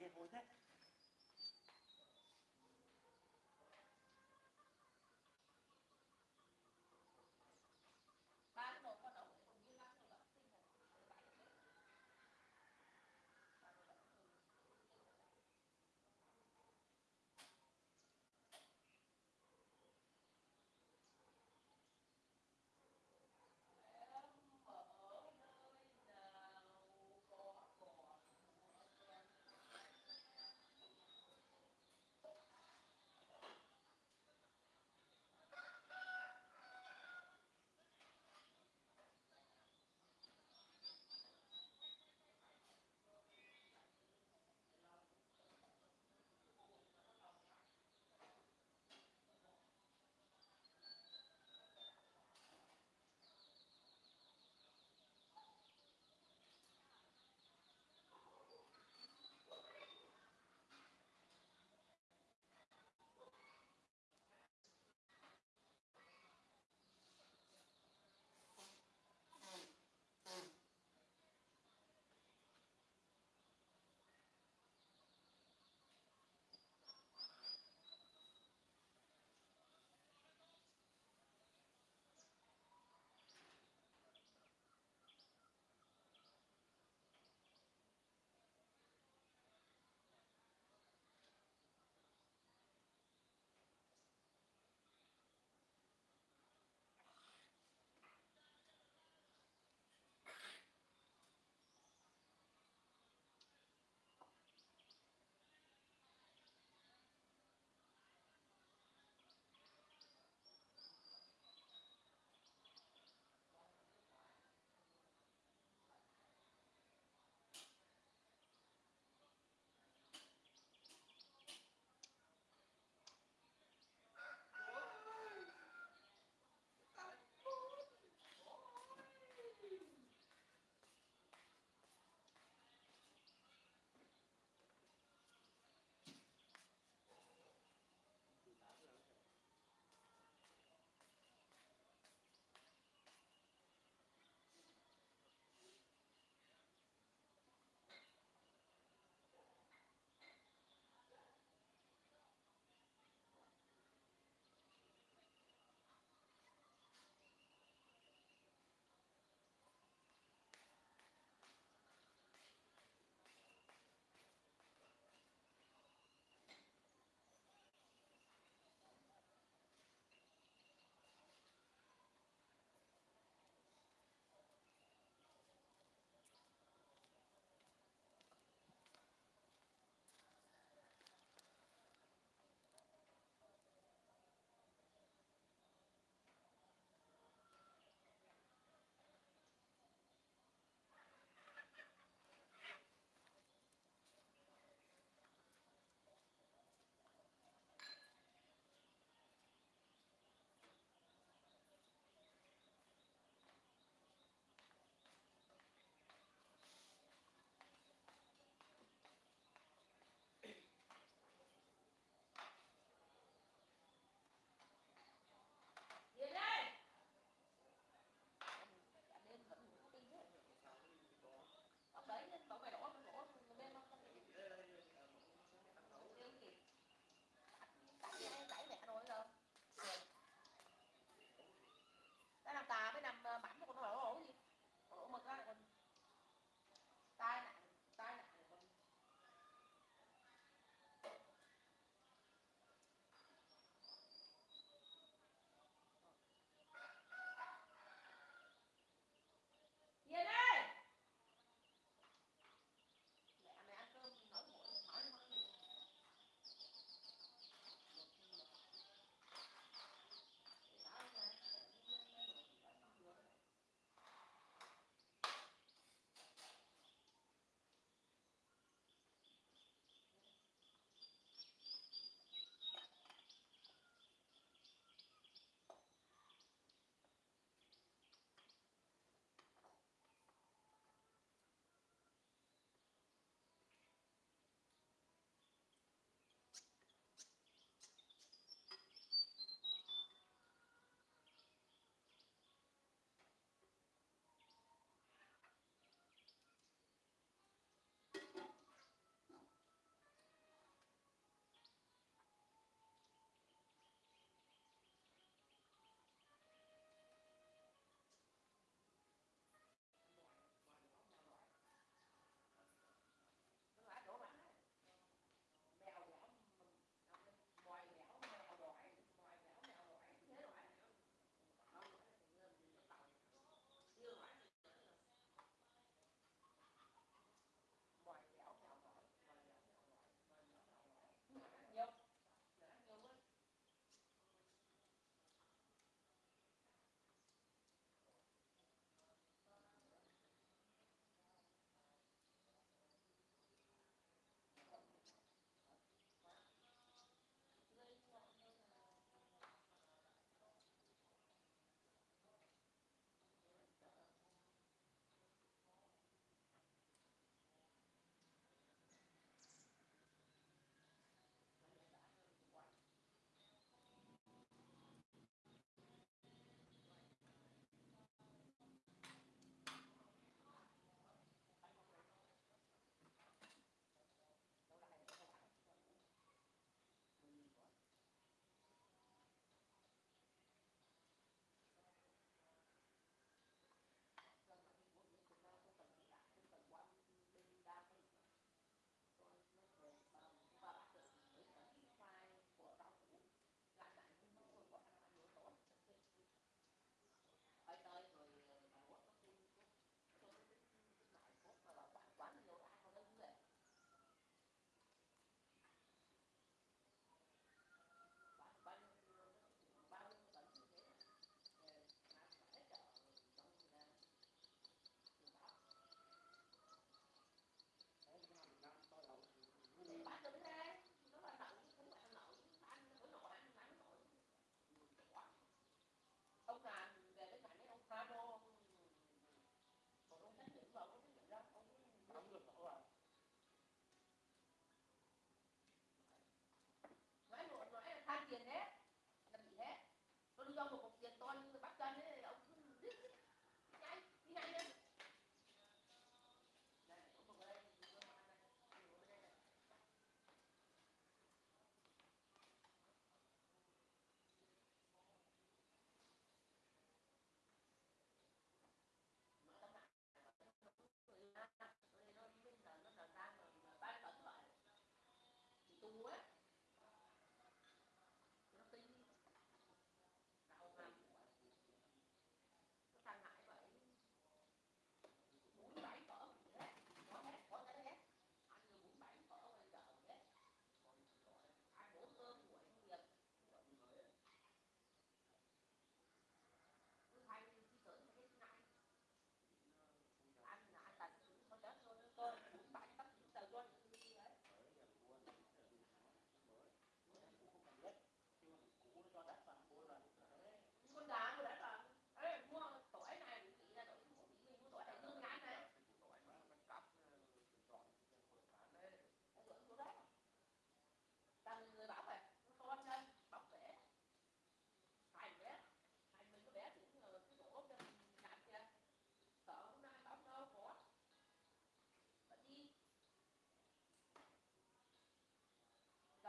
des beaux actes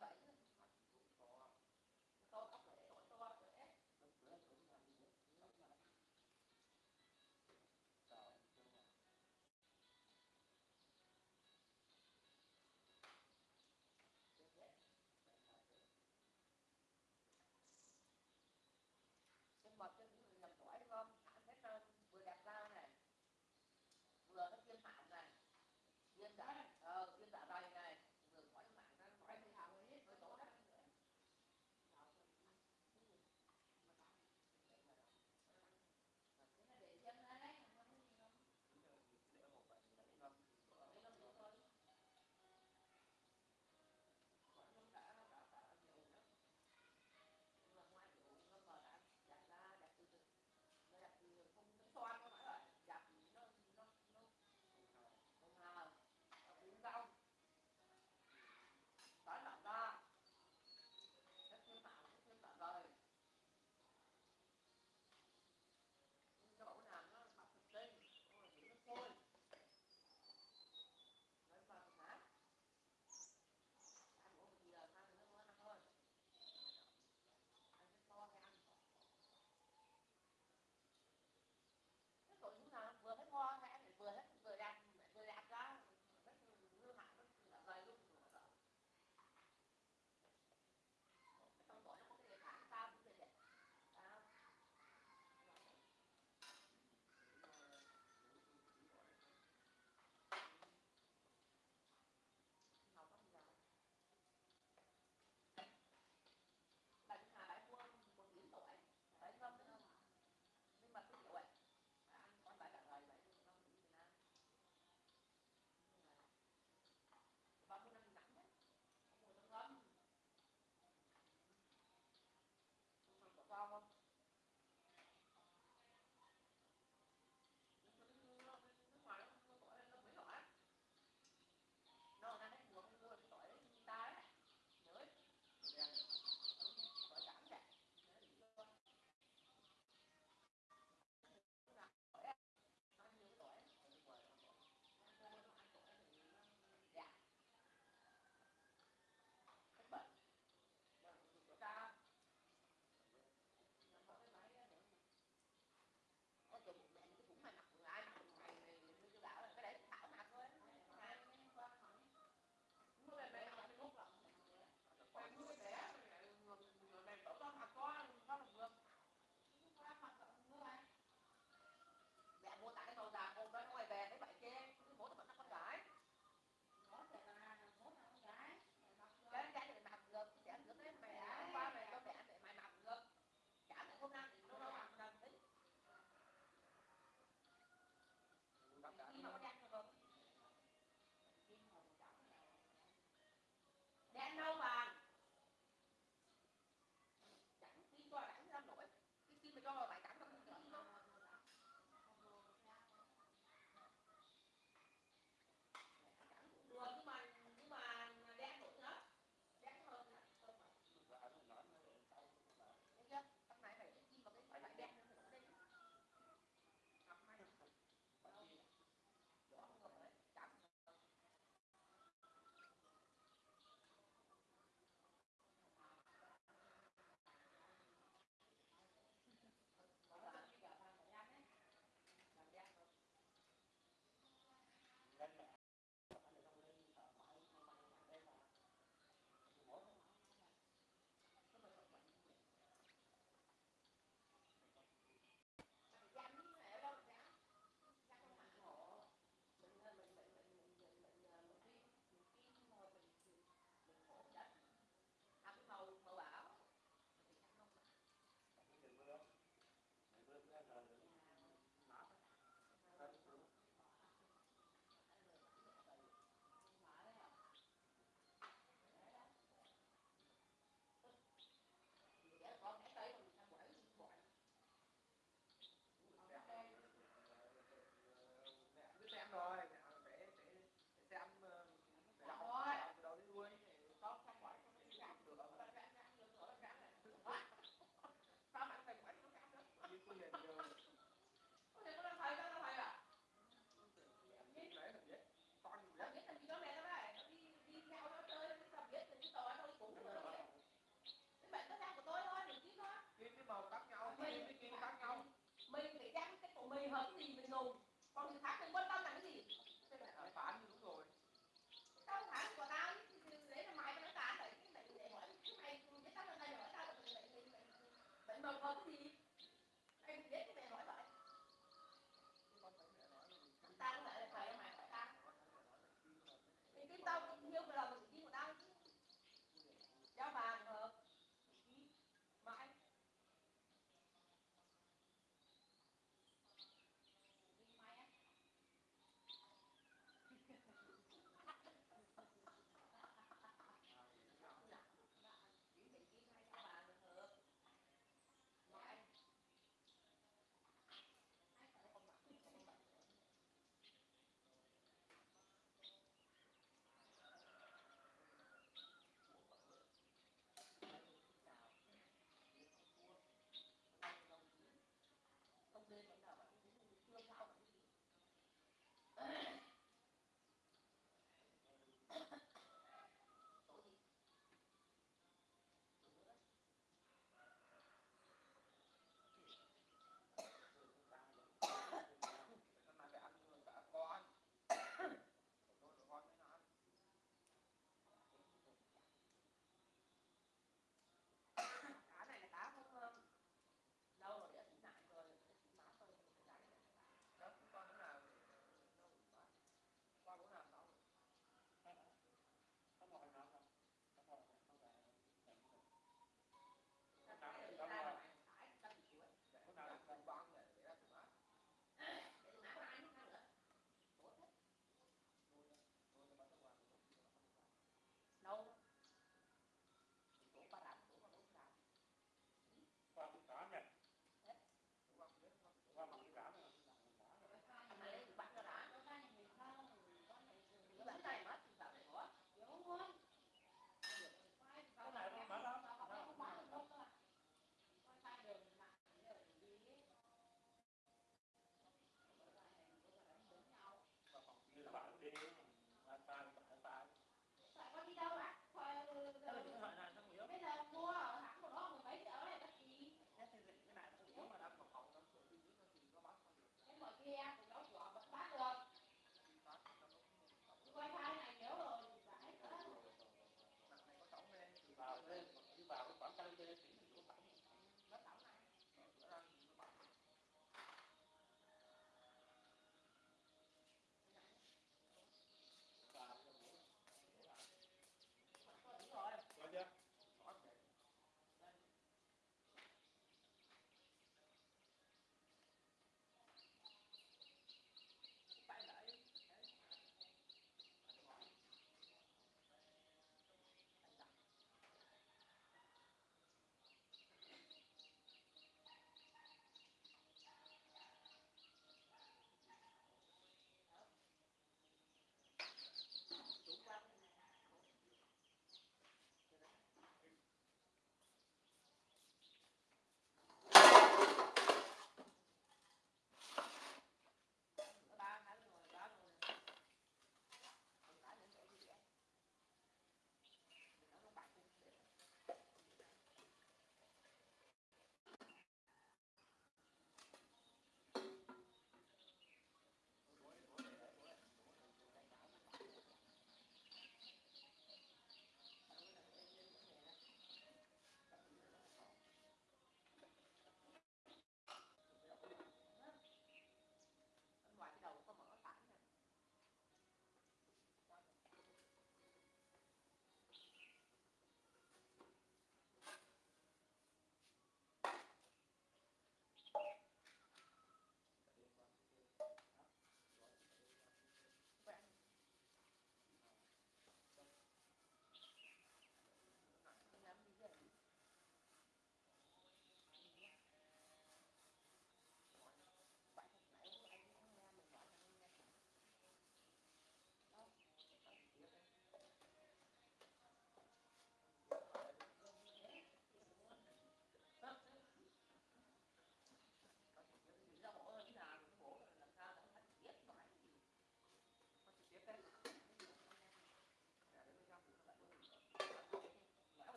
Bye bye.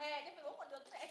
hè chứ 14 còn được thế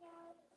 Bye.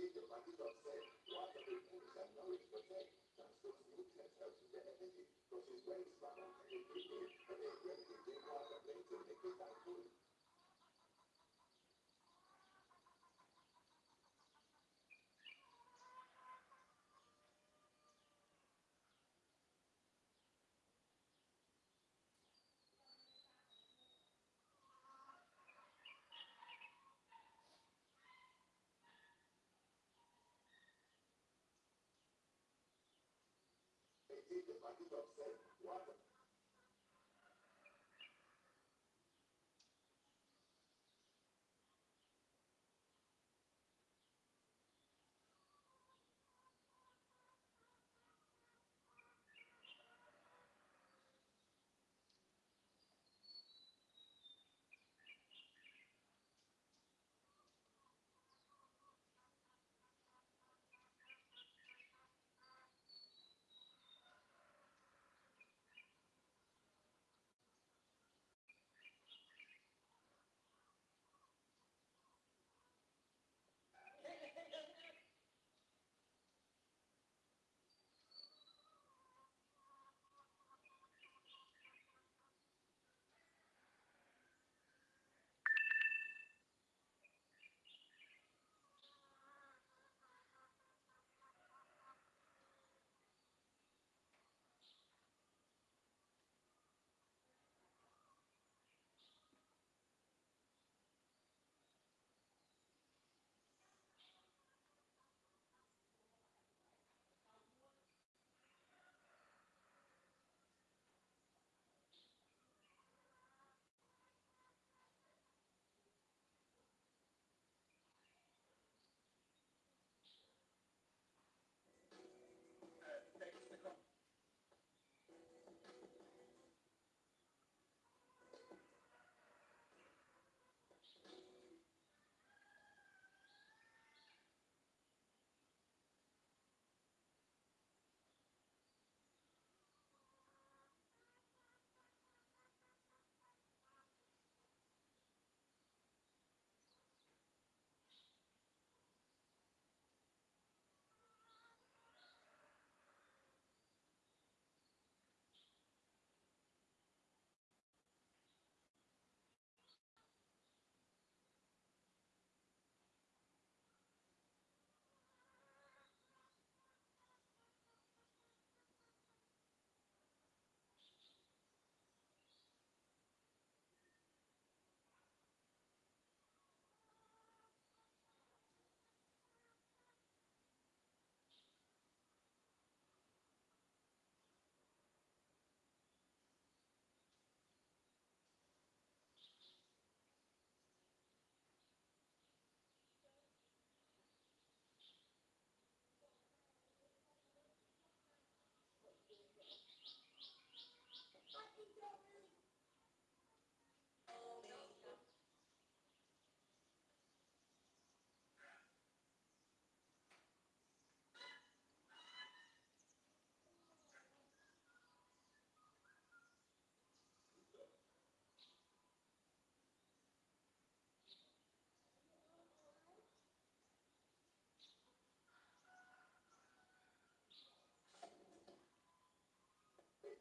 Thank you. take the package of self to others.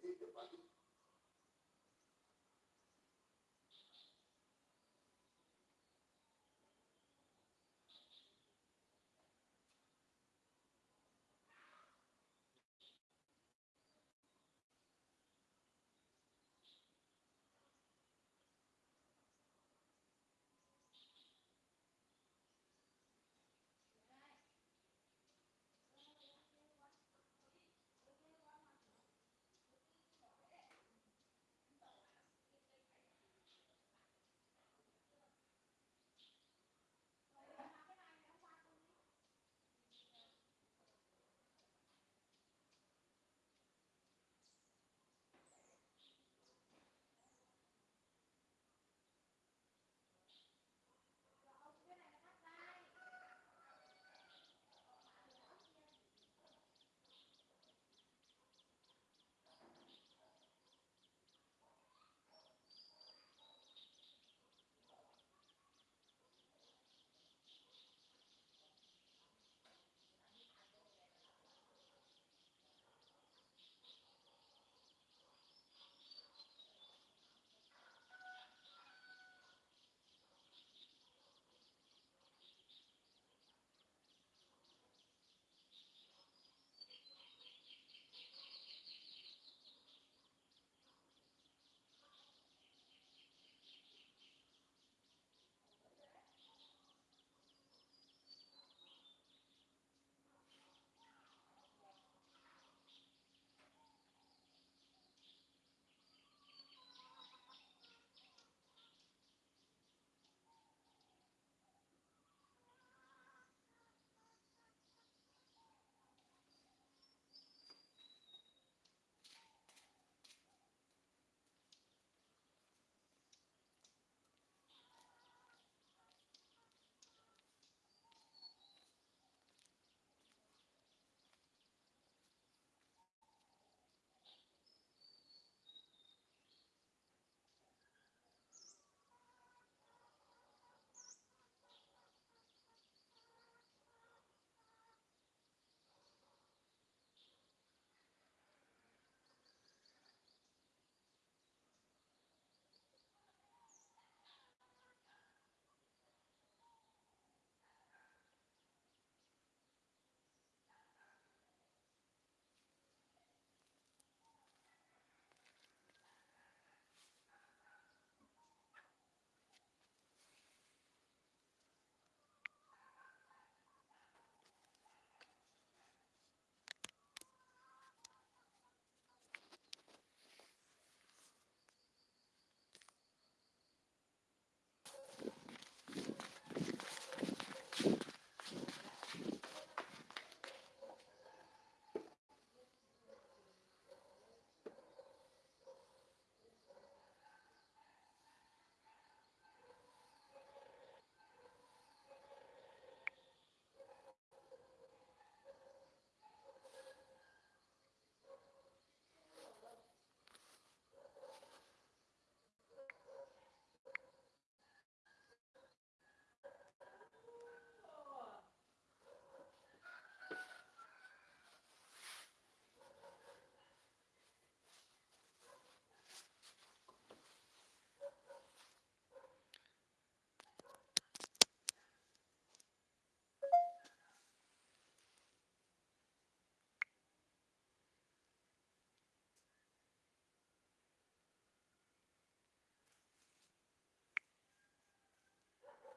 take the value